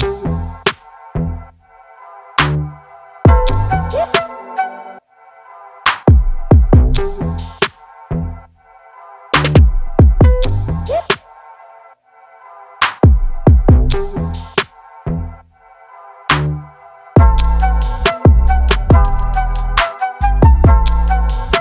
you.